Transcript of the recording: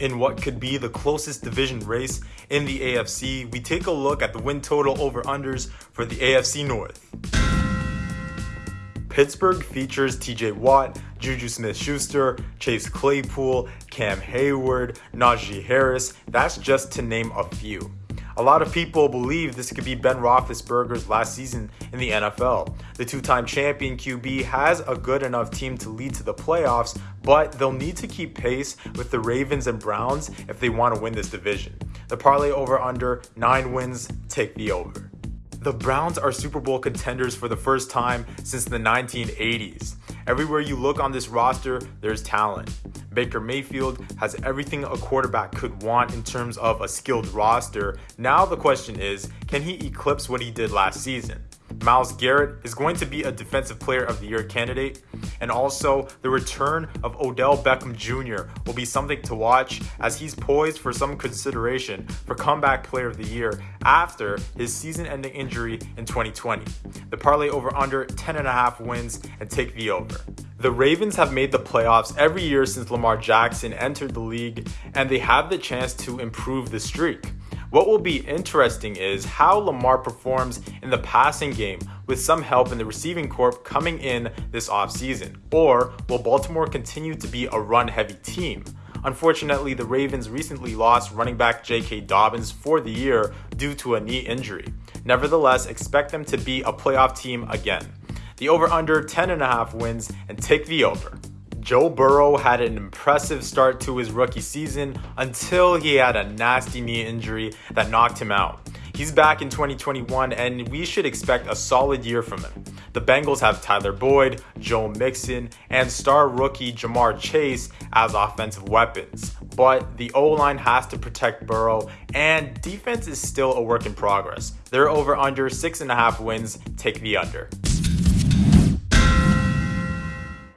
In what could be the closest division race in the AFC, we take a look at the win total over unders for the AFC North. Pittsburgh features TJ Watt, Juju Smith Schuster, Chase Claypool, Cam Hayward, Najee Harris. That's just to name a few. A lot of people believe this could be Ben Roethlisberger's last season in the NFL. The two time champion QB has a good enough team to lead to the playoffs, but they'll need to keep pace with the Ravens and Browns if they want to win this division. The parlay over under 9 wins, take the over. The Browns are Super Bowl contenders for the first time since the 1980s. Everywhere you look on this roster, there's talent. Baker Mayfield has everything a quarterback could want in terms of a skilled roster. Now the question is, can he eclipse what he did last season? Myles Garrett is going to be a Defensive Player of the Year candidate. And also, the return of Odell Beckham Jr. will be something to watch as he's poised for some consideration for Comeback Player of the Year after his season ending injury in 2020. The parlay over under 10.5 wins and take the over. The Ravens have made the playoffs every year since Lamar Jackson entered the league, and they have the chance to improve the streak. What will be interesting is how Lamar performs in the passing game with some help in the receiving corps coming in this offseason. Or will Baltimore continue to be a run heavy team? Unfortunately, the Ravens recently lost running back J.K. Dobbins for the year due to a knee injury. Nevertheless, expect them to be a playoff team again. The over under 10.5 wins and take the over. Joe Burrow had an impressive start to his rookie season until he had a nasty knee injury that knocked him out. He's back in 2021 and we should expect a solid year from him. The Bengals have Tyler Boyd, Joe Mixon, and star rookie Ja'Marr Chase as offensive weapons. But the O line has to protect Burrow, and defense is still a work in progress. Their over under six and a half wins. Take the under.